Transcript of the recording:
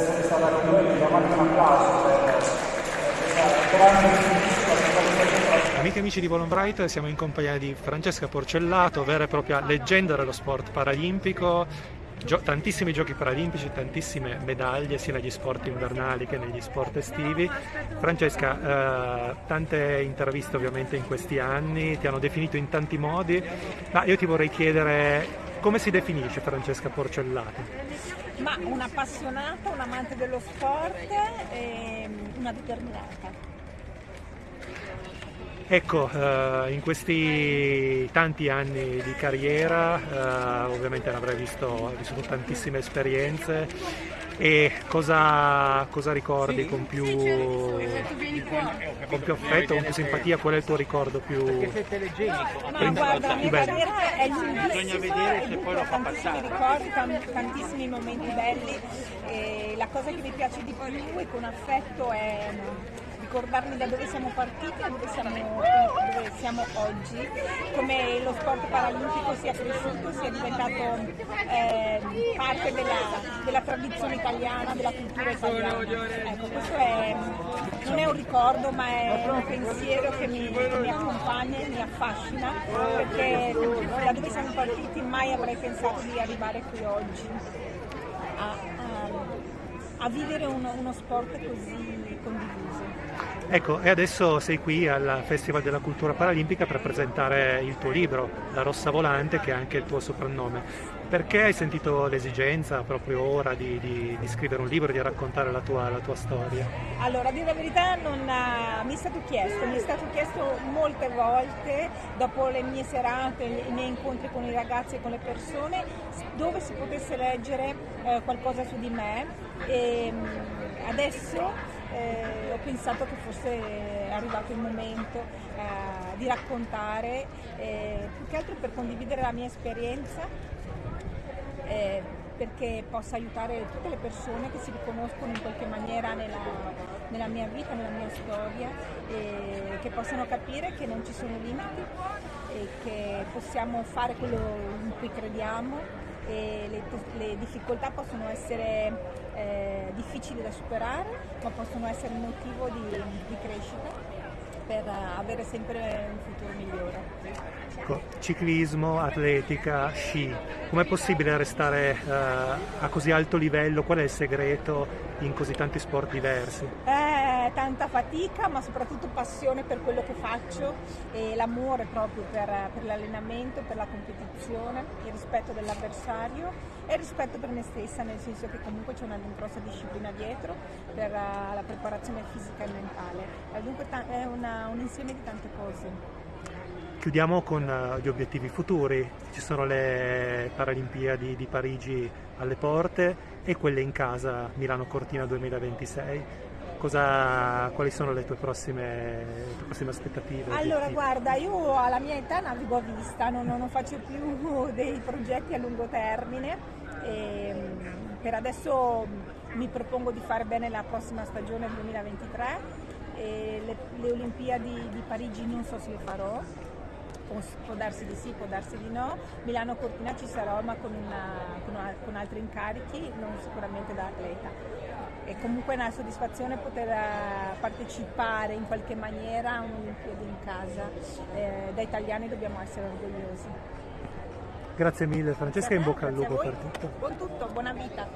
essere stata con noi, diamo anche un applauso per questa grande Amiche e amici di Volonbright, siamo in compagnia di Francesca Porcellato, vera e propria leggenda dello sport paralimpico, Gio tantissimi giochi paralimpici, tantissime medaglie sia negli sport invernali che negli sport estivi. Francesca, eh, tante interviste ovviamente in questi anni, ti hanno definito in tanti modi, ma io ti vorrei chiedere come si definisce Francesca Porcellato? Ma un'appassionata, un amante dello sport e una determinata. Ecco, eh, in questi tanti anni di carriera eh, ovviamente avrai visto, vissuto tantissime esperienze e cosa, cosa ricordi con più, con più affetto, con più simpatia? Qual è il tuo ricordo più, Ma guarda, la mia carriera è lunghissima e ho tantissimi ricordi, tantissimi momenti belli. E la cosa che mi piace di più e con affetto è ricordarmi da dove siamo partiti a dove siamo, siamo oggi, come lo sport paralimpico sia cresciuto, sia diventato eh, parte della, della, tradizione italiana, della cultura italiana. Ecco, questo è, non è un ricordo ma è un pensiero che mi, mi accompagna e mi affascina perché da dove siamo partiti mai avrei pensato di arrivare qui oggi. A, a, vivere uno, uno sport così condiviso. Ecco, e adesso sei qui al Festival della Cultura Paralimpica per presentare il tuo libro, La Rossa Volante, che è anche il tuo soprannome. Perché hai sentito l'esigenza proprio ora di, di, di, scrivere un libro, di raccontare la tua, la tua storia? Allora, a dire la verità, non, uh, mi è stato chiesto, mi è stato chiesto molte volte, dopo le mie serate, i miei incontri con i ragazzi e con le persone, dove si potesse leggere uh, qualcosa su di me. E, um, adesso eh, pensato che fosse arrivato il momento eh, di raccontare, eh, più che altro per condividere la mia esperienza, eh, perché possa aiutare tutte le persone che si riconoscono in qualche maniera nella, nella mia vita, nella mia storia, che possano capire che non ci sono limiti e che possiamo fare quello in cui crediamo le, le difficoltà possono essere eh, difficili da superare, ma possono essere un motivo di, di crescita per avere sempre un futuro migliore. Ciclismo, atletica, sci, com'è possibile restare uh, a così alto livello? Qual è il segreto in così tanti sport diversi? Eh, tanta fatica, ma soprattutto passione per quello che faccio e l'amore proprio per, per l'allenamento, per la competizione, il rispetto dell'avversario e il rispetto per me stessa, nel senso che comunque c'è una grossa disciplina dietro per uh, la preparazione fisica e mentale. È dunque è una, un insieme di tante cose. Chiudiamo con uh, gli obiettivi futuri, ci sono le Paralimpiadi di Parigi alle porte e quelle in casa Milano Cortina 2026. Cosa, quali sono le tue prossime, le tue prossime aspettative? Allora obiettivi? guarda, io alla mia età navigo a vista, non, non faccio più dei progetti a lungo termine. E, mm, per adesso mi propongo di fare bene la prossima stagione 2023. Le, le, Olimpiadi di Parigi non so se le farò, può darsi di sì, può darsi di no. Milano Cortina ci sarò ma con, una, con, una, con altri incarichi, non sicuramente da atleta. È comunque una soddisfazione poter eh, partecipare in qualche maniera a un'Olimpiade in casa. Eh, da italiani dobbiamo essere orgogliosi. Grazie mille Francesca, in bocca al lupo per tutto. Buon tutto, buona vita.